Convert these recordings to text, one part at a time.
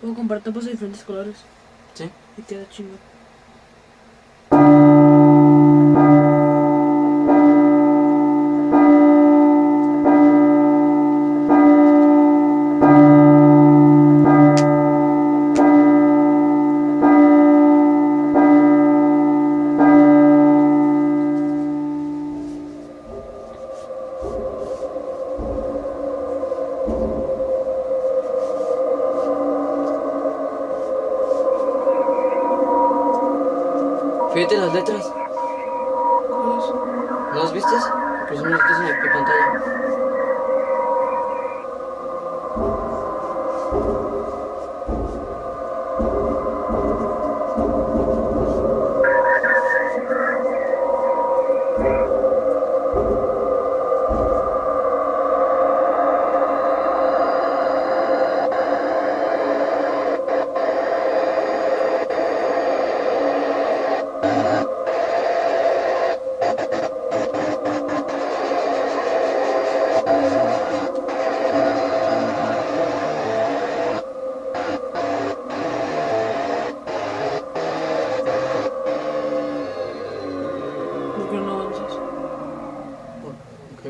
Puedo comprar tapas de diferentes colores. ¿Sí? Y queda chingo. Fíjate las letras. ¿No las viste? Pues son las en la pantalla.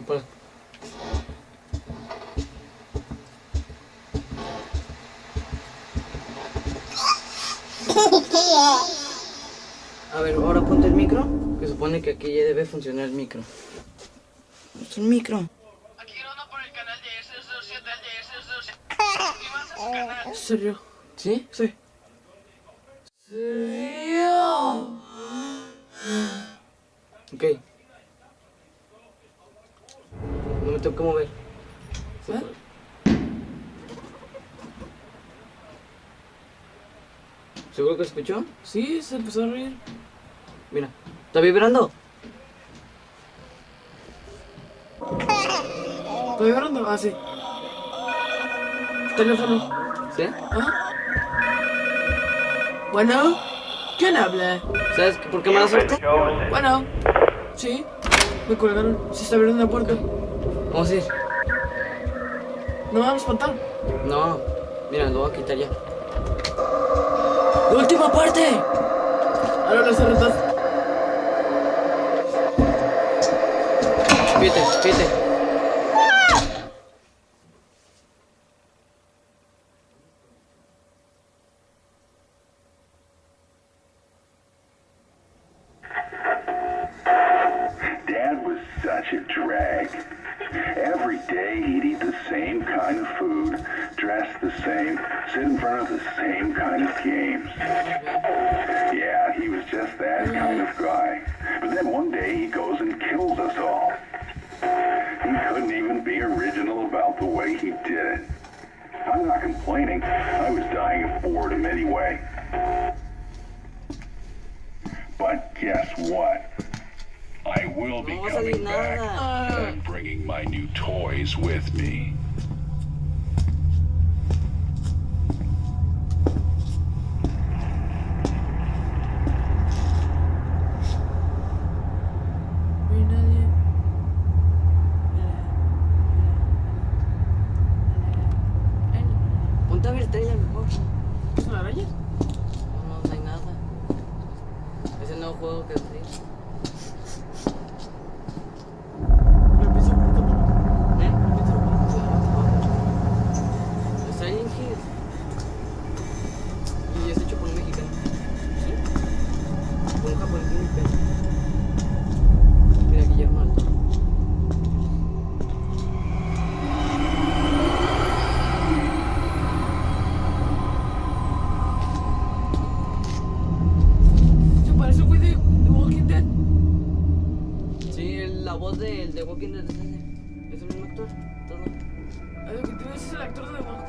Pues. A ver, ahora ponte el micro, que supone que aquí ya debe funcionar el micro. Es un micro. Aquí grabando por el canal de S07 de S07. Suscríbanse a su canal. ¿En serio? ¿Sí? Sí. Ok. No me tengo que mover. ¿Eh? ¿Seguro que escuchó? Sí, se empezó a reír. Mira. ¿Está vibrando? ¿Está vibrando? Ah, sí. Teléfono. ¿Sí? ¿Ah? Bueno. ¿Quién habla? ¿Sabes por qué mala suerte? Bueno. Sí. Me colgaron. Se está abriendo la puerta. Vamos a ir. No me van a espantar. No. Mira, lo voy a quitar ya. ¡La última parte! Ahora las cerratas. Fíjate, fíjate. The same, sit in front of the same kind of games. Yeah, he was just that kind of guy. But then one day he goes and kills us all. He couldn't even be original about the way he did it. I'm not complaining. I was dying of boredom anyway. But guess what? I will be No va a coming back. I'm bringing my new toys with me. Voz del de Walking Dead es ese. Es el mismo actor. Todo. Lo que ves es el actor de The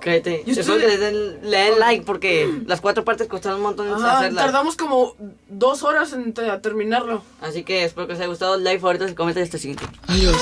Cállate. Yo estoy- que le den, le den like porque las cuatro partes costaron un montón Ajá, hacerlas. tardamos como dos horas en te- terminarlo. Así que espero que les haya gustado. Like, favoritos y comenten este siguiente. Adiós.